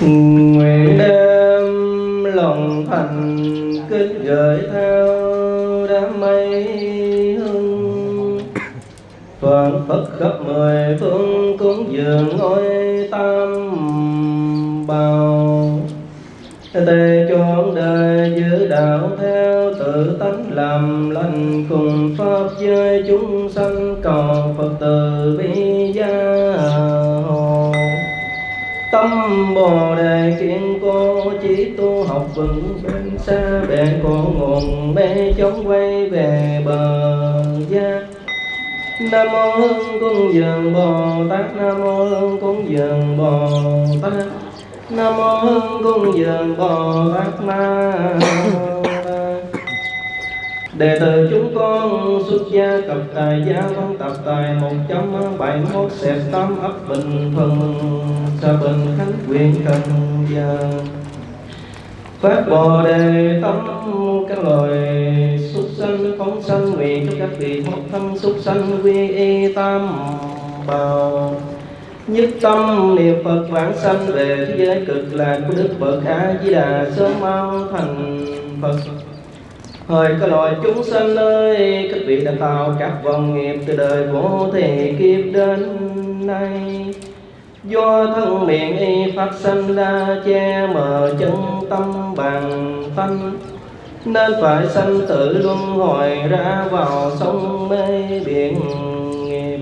nguyện đem lòng thành kính gửi theo đám mây hương. Toàn Phật khắp mười phương cúng dường ngôi tam bào. Tề chọn đời giữ đạo theo tự tánh làm lành cùng bồ đề kiên cố chỉ tu học vững bên xa bèn cổ nguồn mê chống quay về bờ giác Nam mô Hương Cung Dường Bồ Tát. Nam mô Hương Cung Dường Bồ Tát. Nam mô Hương Cung Dường Bồ Tát Ma Đệ tử chúng con xuất gia cập tài gia văn tập tài một trăm bảy mốt xẹp tám ấp bình thuận xa bình khánh quyền cần gia. Phát Bồ Đề tâm các loài súc sanh, phóng sanh, nguyện cho các vị một thân súc sanh, quy y tam bào. Nhất tâm niệm Phật vãng sanh về thế giới cực lạc của Đức Phật A Di Đà sớm mau thành Phật. Hỡi các loài chúng sanh ơi, các vị đã tạo các vòng nghiệp từ đời vô thể kiếp đến nay. Do thân miệng y phát sanh ra che mờ chân tâm bằng thân Nên phải sanh tử luân hồi ra vào sông mê biển nghiệp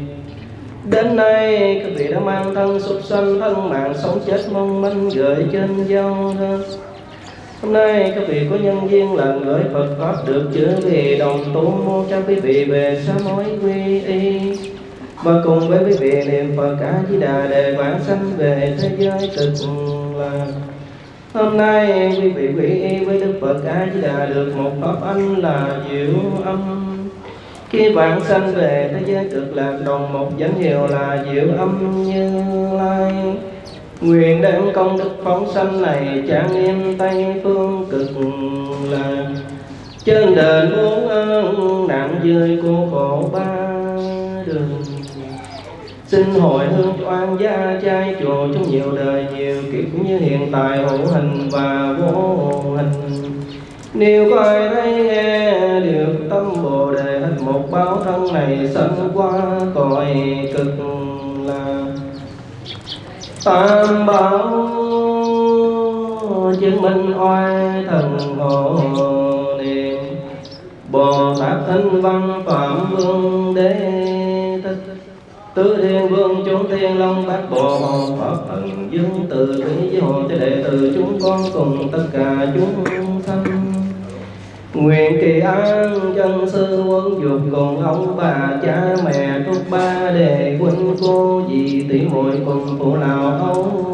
Đến nay các vị đã mang thân súc sanh thân mạng sống chết mong manh gửi trên giao thân Hôm nay các vị có nhân viên lần gửi Phật Pháp được chữ vì đồng tu mô cho quý vị về sám hối quy y và cùng với quý vị niệm Phật cả Di Đà để vãng sanh về thế giới cực lạc. Hôm nay quý vị quy y với Đức Phật A Di Đà được một pháp anh là diệu âm. Khi vãng sanh về thế giới cực lạc, đồng một danh hiệu là diệu âm như lai. Nguyện đem công đức phóng sanh này trang nghiêm Tây phương cực là. Trên đền muôn ơn nạn dưới cô khổ ba đường. Xin hồi hương oan gia trai chùa trong nhiều đời nhiều kiếp như hiện tại hữu hình và vô hình. Nếu có ai thấy nghe được tâm Bồ Đề, hết một báo thân này sanh qua cõi cực lạc tam bảo chứng minh oai thần hộ niệm. Bồ tát thanh văn phạm vương đế thích. Tứ thiên vương chúng thiên long bát bộ pháp thần dương từ thủy với hộ cho đệ tử chúng con cùng tất cả chúng Nguyện kỳ an chân sư quân dục cùng ông bà cha mẹ thúc ba đề huynh cô dì tỷ muội cùng phụ lão ông.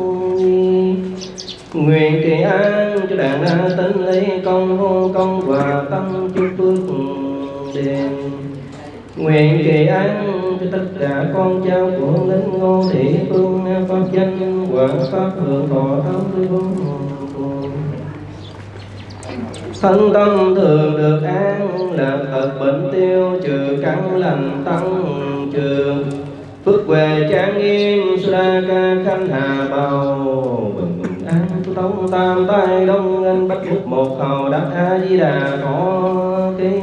Nguyện kỳ an cho đàn na tính lý công hôn công và tâm chúc phước đền. Nguyện kỳ an cho tất cả con cháu của linh ngô thị phương, pháp danh quả, pháp thượng thọ thắng tư thân tâm thường được an lạc thật bệnh tiêu, trừ căn lành tăng trường phước về trang nghiêm sa ca khanh hà bào bình an tu tông tam tai đông anh bách phúc một hầu, đắc a di đà có cái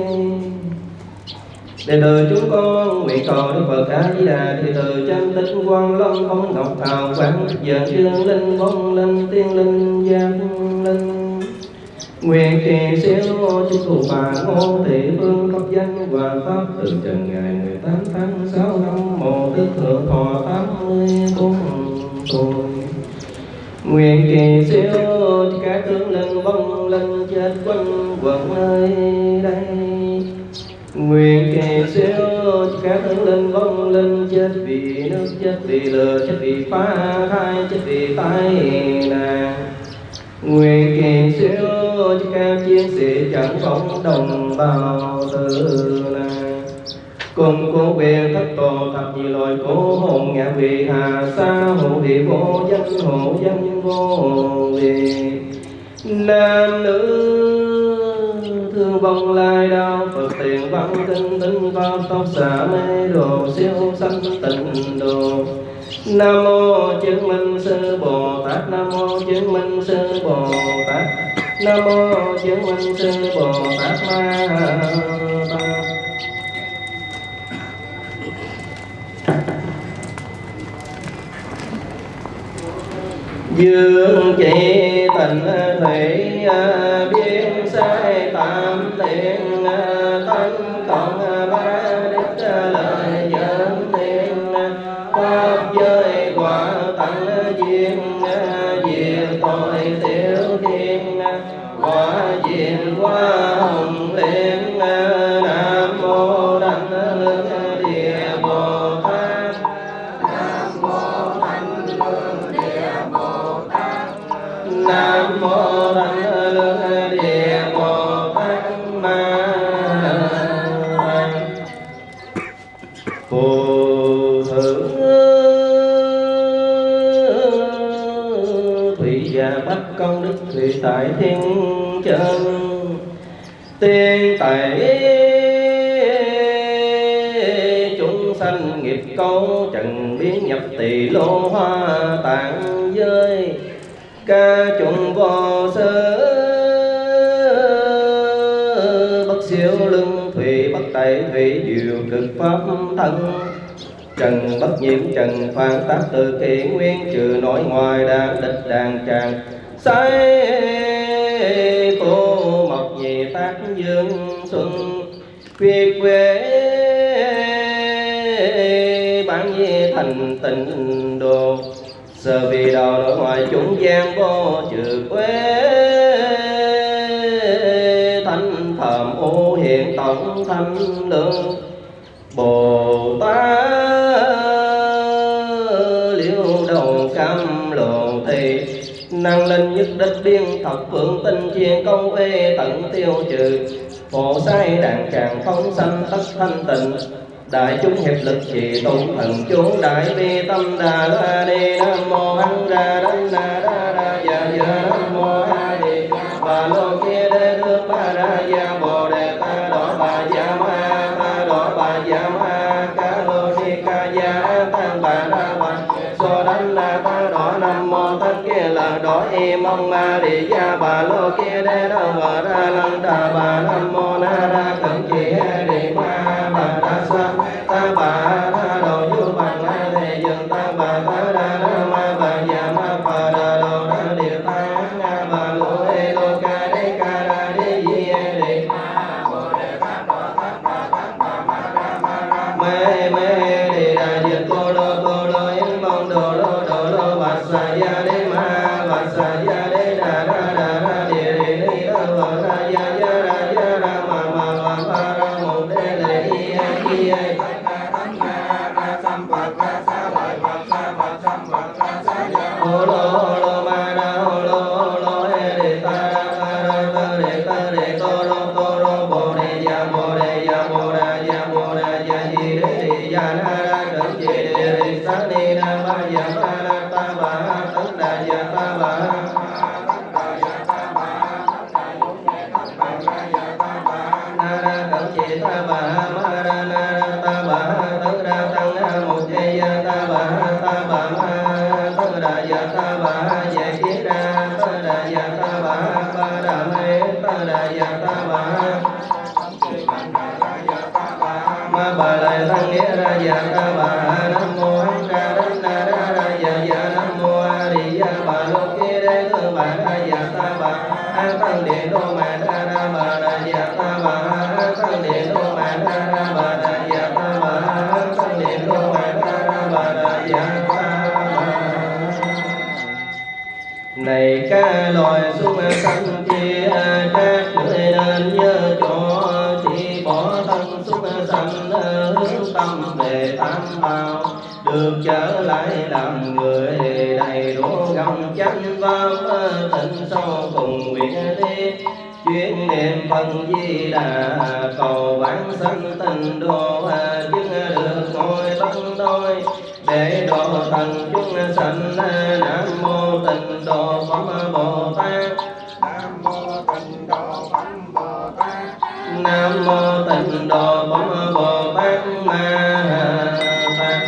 Đệ tử chúng con nguyện cầu Đức Phật A Di Đà đệ tử chân tích quan long không ngọc hào quang giờ chương linh phong linh, tiên linh giang linh. Nguyện kỳ siêu chúc thủ bà ngô thị phương pháp danh và pháp từ trần ngày 18 tháng 6 năm một đức thượng thọ 84 tuổi. Nguyện kỳ siêu các tướng linh vong linh chết quanh quẩn nơi đây. Nguyện kỳ siêu các tướng linh vong linh chết vì nước, chết vì lửa, chết vì phá thai, chết vì tai nạn Nguyện kỳ siêu cho các chiến sĩ chẳng phóng đồng bào từ này cùng cố quyền thất tổ thập nhị loại cố hồn ngã vị hà sa hộ vị vô danh hộ danh vô vị. Nam nữ thương vong lai đau phật tiền văn tinh tinh văn tóc xả mê đồ, siêu sanh tịnh đồ. Nam mô chứng minh sư bồ tát, nam mô chứng minh sư bồ tát nam mô chứng minh sư bồ tát ma dương chỉ tình thủy biến sai tam tiện thân quả diện qua hồng liên nam tại thiên chân. Tiên tại chúng sanh nghiệp câu trần biến nhập tỳ lô hoa tạng giới. Ca trùng vô sơ, bất siêu lưng thủy, bất tẩy thủy diệu cực pháp thân. Trần bất nhiễm, trần phản tác từ kỳ nguyên, trừ nội ngoài đa địch đàn tràng say cô mộc về tác dương xuân quê quê bản về thành tình đồ. Giờ vì đầu nội ngoài chúng gian vô trừ quê Thanh thầm ô hiện tổng thanh lương. Bồ Tát năng linh nhất đích biên thập phượng tinh chiên công ê tận tiêu trừ. Phổ sai đàn tràng phóng sanh tất thanh tịnh. Đại chúng hiệp lực trì tụ thần chú đại bi tâm đà la đi nam mô hăng ra đăng na đa đa dạ dạ nam mô a di bà lô kia đê thương ba ra ya bồ đề ta đỏ bà dạ ma ta đỏ bà dạ ma. Mong ma di ya bà lô kia đê đăng bà ra lăng đà bà nam mô na ra cẩn chỉ này ca loài xuống sanh chi các người nên nhớ cho chỉ bỏ thân xuống sanh hướng tâm về tam bảo được trở lại làm người đầy đủ gồng chánh pháp tịnh sâu cùng nguyện đi chuyên niệm phần di đà cầu vãng sanh mô tịnh đồ bổn bồ tát ma. Tát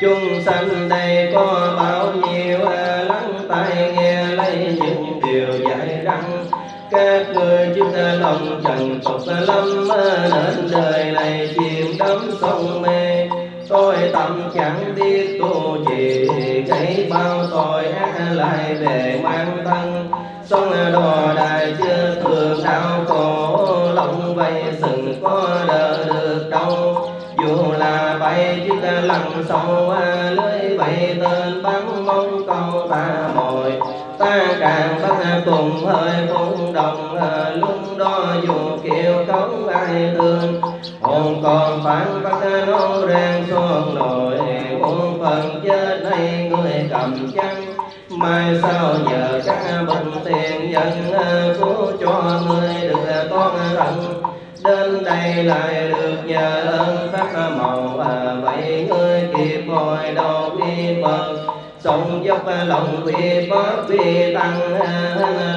chúng sanh đây có bao nhiêu à, lắng tai nghe lấy những điều dạy rằng các người chúng ta lòng trần tục lâm đến à, đời này chìm đắm sông mê. Tôi tâm chẳng biết tu trì cái bao tội ác lại về mang thân sông đò đài chưa thường đau khổ lòng vây sự có đỡ được đâu. Dù là bay chiếc lặn sâu à, lưới vậy tên bắn mong câu ta mồi. Ta càng bắt cùng hơi phun đồng à, lúc đó dù kêu cống ai thương. Hồn còn phản bắt à, nó rang xuống nổi uống phần chết đây người cầm chăng mai sau nhờ các bình tiền nhân cứu cho người đây lại được nhờ ơn pháp màu và vậy ngươi kịp hồi đầu đi bờ sống dốc lòng vì pháp vì tăng,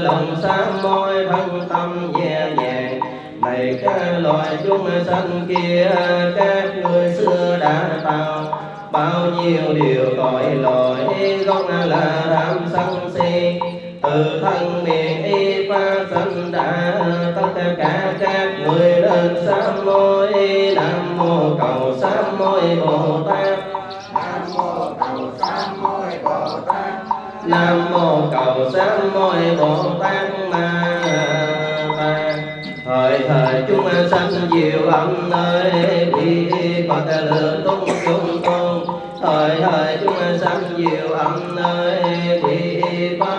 lòng sám môi thân tâm nhẹ nhàng. Này các loài chúng sanh kia, các người xưa đã tạo bao nhiêu điều tội lỗi, gốc là tham sân si từ thân miệng y pha sanh đã tất cả các người lên sám môi, nam mô cầu sám môi bồ tát. Nam mô cầu sám môi bồ tát. Nam mô cầu sám môi bồ tát ma thời thời chúng sanh diệu âm nơi bi phật lượng tung chúng tôn. Thời thời chúng sanh diệu âm nơi đi pháp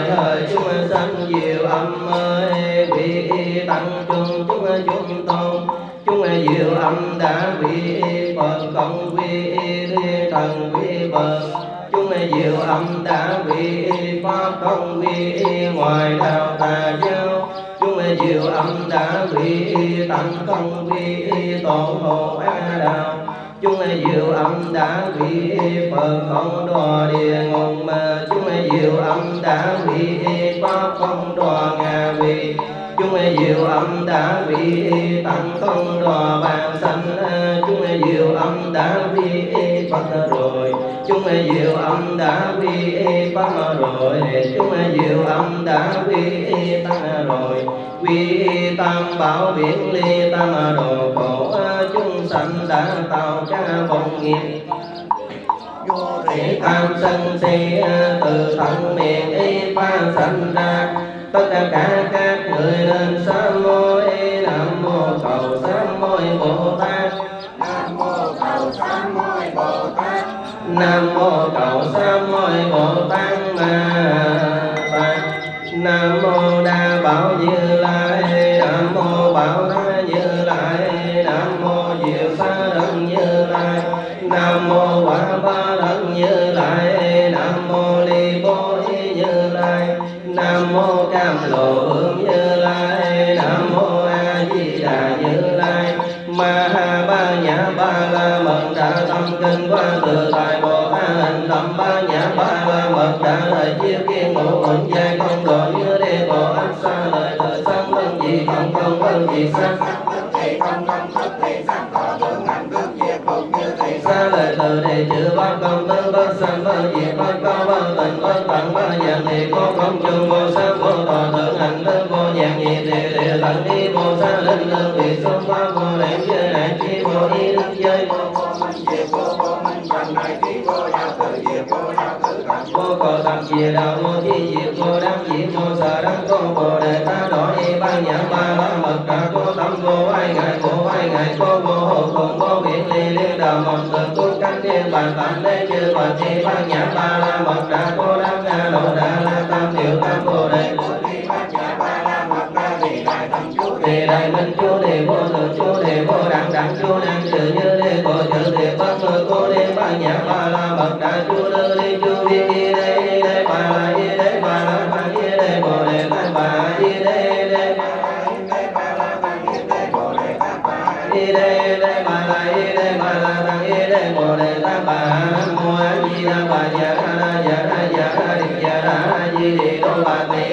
thời thời chúng sanh diệu âm ơi, vị tăng chung chúng chúng tôn. Chúng diệu âm đã vị phật cộng quy thần quy phật. Chúng diệu âm đã vị pháp, không quy ngoài đạo tà giáo. Chúng diệu âm đã vị tăng, không quy tổ hộ a đạo chúng diệu âm đã bị phật không đò địa ngục mà chúng diệu âm đã bị pháp không đò ngà vị chúng diệu âm đã bị tăng không đò bàn sanh. Chúng diệu âm đã bị phật rồi. Chúng diệu âm đã bị pháp rồi. Chúng diệu âm đã bị tăng rồi. Quy tam bảo biển ly tam đồ khổ chúng sanh đã tạo ra vọng nghiệp. Vô thị tham sân si, từ thân miệng y pha sanh ra. Tất cả các người nên sám môi nam mô cầu sám môi bồ tát. Nam mô cầu sám môi bồ tát. Nam mô cầu sám môi bồ tát. Ma nam mô đa bảo như đa lời chiếu kiên ngũ uẩn giai không độ như đê bộ ách xa lời thời sáng vân dị không không vân dị tức thị không không tức thị sắc có tướng hành tức diệt phục như thị xa lời từ đề chữ bát công tứ bát sanh bát diệt bát cao bát tịnh bát tặng bát nhàn thì có không chung vô sắc vô tòa thượng hành đơn vô nhàn nhị địa địa tận đi vô xa linh lương vị xuống vô cò tập chìa đạo vô chi diệt vô đăng diệt vô sở đăng cô bồ đề ta đỏ y ban nhãn ba la mật đà cô tâm vô ai ngại cô ai ngại cô vô hộ cùng vô biển ly liên đạo một tự cung cánh thiên bàn tạm đế chư phật chi đà đi dạ đà di đô bà tỳ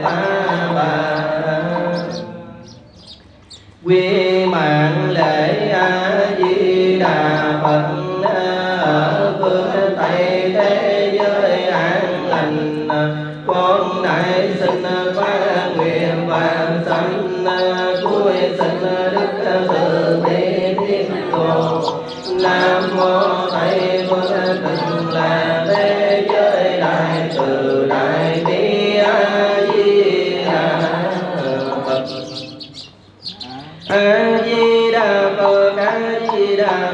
verdad.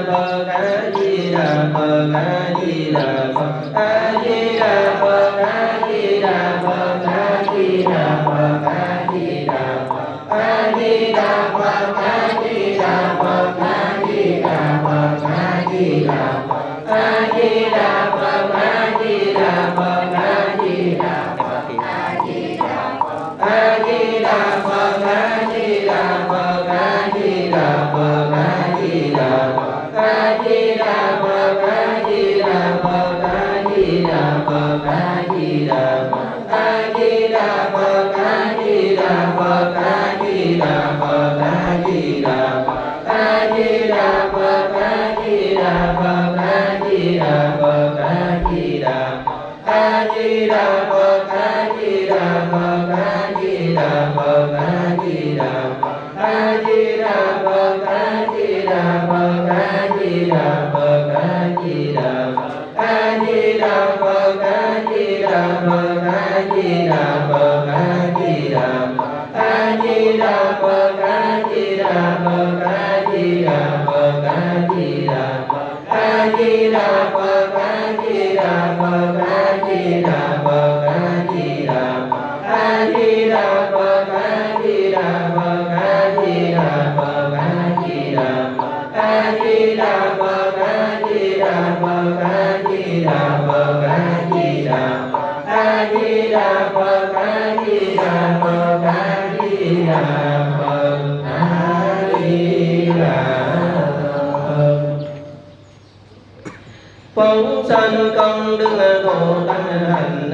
Phật A Di Đà Phật A Di Đà Phật A Di Đà Phật Phật A Di Đà Phật A Di Đà Phật A Di Đà Phật A Di Đà Phật A Di Đà Phật A Di Đà Phật A Di Đà Đà Phật A Di Đà Phật A Di Đà Phật A Di Đà Phật phóng sanh công đức bồ tát hành.